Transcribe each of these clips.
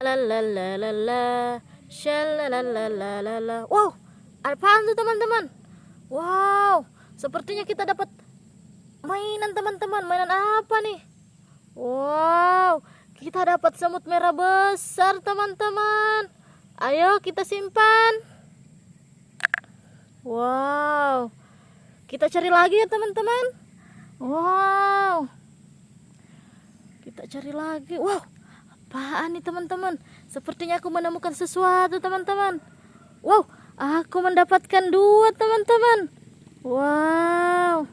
Lalalala, Wow, apaan tuh teman-teman? Wow, sepertinya kita dapat mainan teman-teman. Mainan apa nih? Wow, kita dapat semut merah besar teman-teman. Ayo kita simpan. Wow, kita cari lagi ya teman-teman. Wow, kita cari lagi. Wow, Apaan nih teman-teman? Sepertinya aku menemukan sesuatu teman-teman. Wow, aku mendapatkan dua teman-teman. Wow.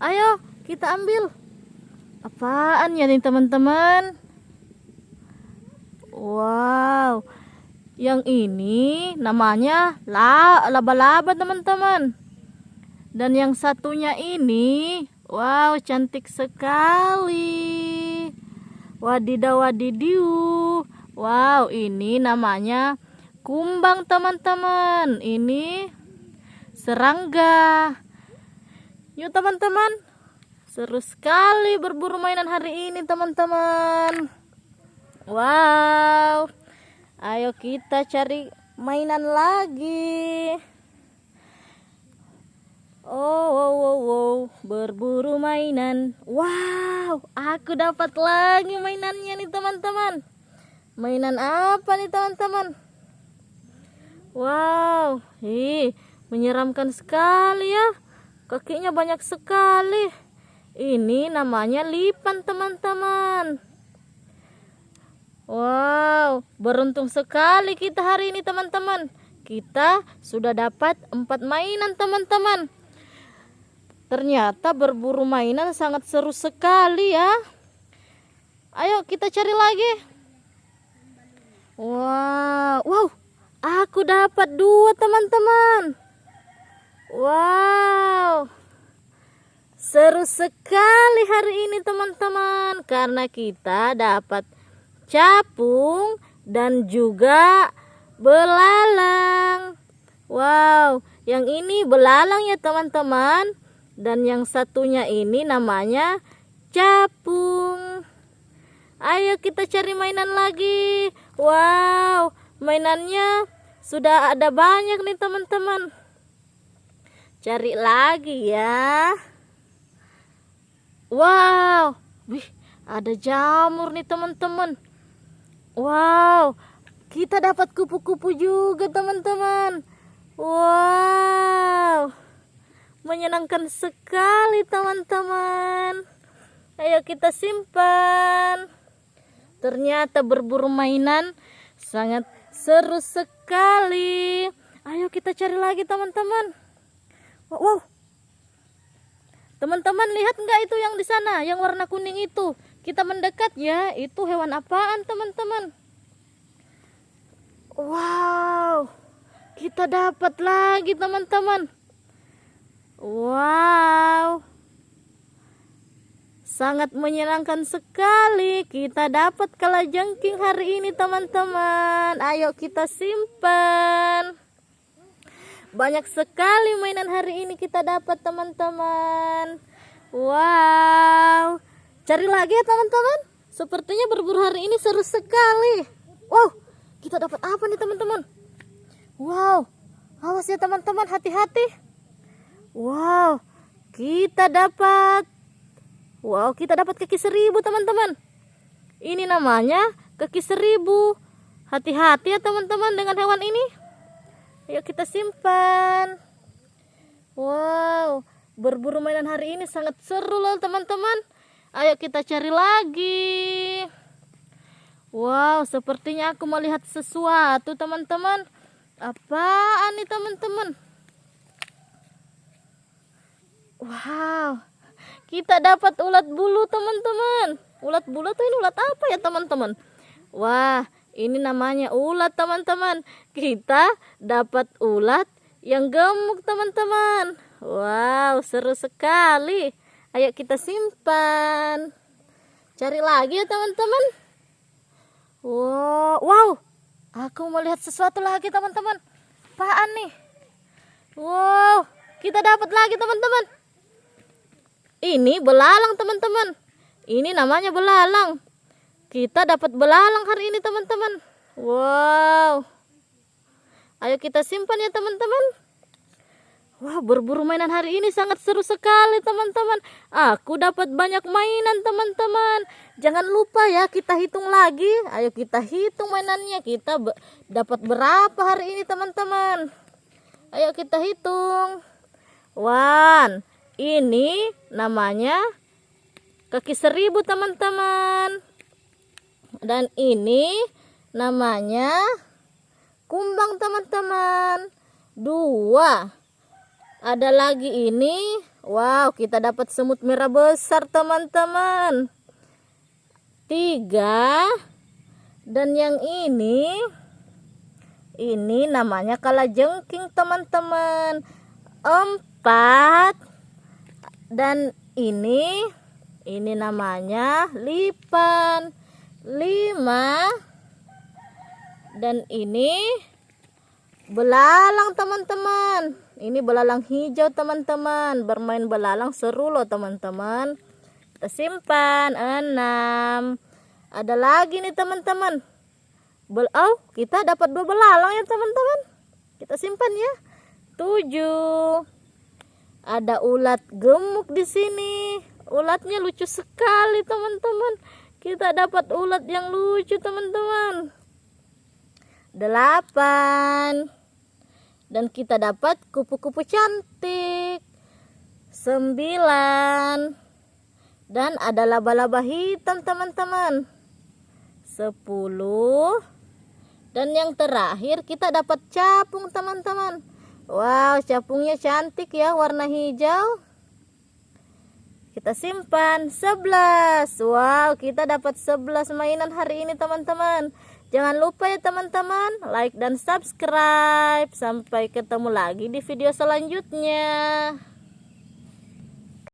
Ayo kita ambil. Apaan ya nih teman-teman? Wow. Yang ini namanya laba-laba teman-teman. Dan yang satunya ini, wow cantik sekali. Wadidaw wadidiu. Wow, ini namanya kumbang teman-teman. Ini serangga. Yuk teman-teman. Seru sekali berburu mainan hari ini teman-teman. Wow. Ayo kita cari mainan lagi. Oh, wow, wow, wow, berburu mainan. Wow, aku dapat lagi mainannya nih teman-teman. Mainan apa nih teman-teman? Wow, ih, menyeramkan sekali ya. Kakinya banyak sekali. Ini namanya lipan teman-teman. Wow, beruntung sekali kita hari ini teman-teman. Kita sudah dapat empat mainan teman-teman. Ternyata berburu mainan sangat seru sekali ya. Ayo kita cari lagi. Wow, wow, aku dapat dua teman-teman. Wow, seru sekali hari ini teman-teman karena kita dapat capung dan juga belalang. Wow, yang ini belalang ya teman-teman dan yang satunya ini namanya capung. Ayo kita cari mainan lagi. Wow mainannya sudah ada banyak nih teman-teman. Cari lagi ya. Wow wih ada jamur nih teman-teman. Wow kita dapat kupu-kupu juga teman-teman. Wow menyenangkan sekali teman-teman. Ayo kita simpan. Ternyata berburu mainan sangat seru sekali. Ayo kita cari lagi teman-teman. Wow teman-teman lihat enggak itu yang di sana? Yang warna kuning itu. Kita mendekat ya. Itu hewan apaan teman-teman? Wow. Kita dapat lagi teman-teman Wow. Sangat menyenangkan sekali. Kita dapat kalajengking hari ini teman-teman. Ayo kita simpan. Banyak sekali mainan hari ini kita dapat teman-teman. Wow. Cari lagi ya teman-teman. Sepertinya berburu hari ini seru sekali. Wow. Kita dapat apa nih teman-teman? Wow. Awas ya teman-teman hati-hati. Wow, kita dapat. Wow, kita dapat kaki seribu teman-teman. Ini namanya kaki seribu. Hati-hati ya teman-teman dengan hewan ini. Yuk kita simpan. Wow, berburu mainan hari ini sangat seru loh teman-teman. Ayo kita cari lagi. Wow, sepertinya aku melihat sesuatu teman-teman. Apaan nih teman-teman Wow, kita dapat ulat bulu teman-teman. Ulat bulu tuh ini ulat apa ya teman-teman? Wah, ini namanya ulat teman-teman. Kita dapat ulat yang gemuk teman-teman. Wow, seru sekali. Ayo kita simpan. Cari lagi ya teman-teman. Wow, wow. Aku melihat sesuatu lagi teman-teman. Apaan nih? Wow, kita dapat lagi teman-teman. Ini belalang teman-teman. Ini namanya belalang. kita dapat belalang hari ini teman-teman wow ayo kita simpan ya teman-teman Wah, berburu mainan hari ini sangat seru sekali, teman-teman. Aku dapat banyak mainan, teman-teman. Jangan lupa ya, kita hitung lagi. Ayo kita hitung mainannya. Kita be dapat berapa hari ini, teman-teman? Ayo kita hitung. One. Ini namanya kaki seribu, teman-teman. Dan ini namanya kumbang, teman-teman. Dua. Ada lagi ini. Wow kita dapat semut merah besar teman-teman. Tiga. Dan yang ini ini namanya kalajengking teman-teman. Empat dan ini ini namanya lipan lima. Dan ini belalang teman-teman. Ini belalang hijau teman-teman. Bermain belalang seru loh teman-teman. Kita simpan enam. Ada lagi nih teman-teman. Oh kita dapat dua belalang ya teman-teman. Kita simpan ya. Tujuh ada ulat gemuk di sini. Ulatnya lucu sekali teman-teman. Kita dapat ulat yang lucu teman-teman. Delapan. Dan kita dapat kupu-kupu cantik. Sembilan. Dan ada laba-laba hitam teman-teman. Sepuluh. Dan yang terakhir kita dapat capung teman-teman wow capungnya cantik ya warna hijau kita simpan 11 wow kita dapat 11 mainan hari ini teman-teman Jangan lupa ya teman-teman like dan subscribe. Sampai ketemu lagi di video selanjutnya.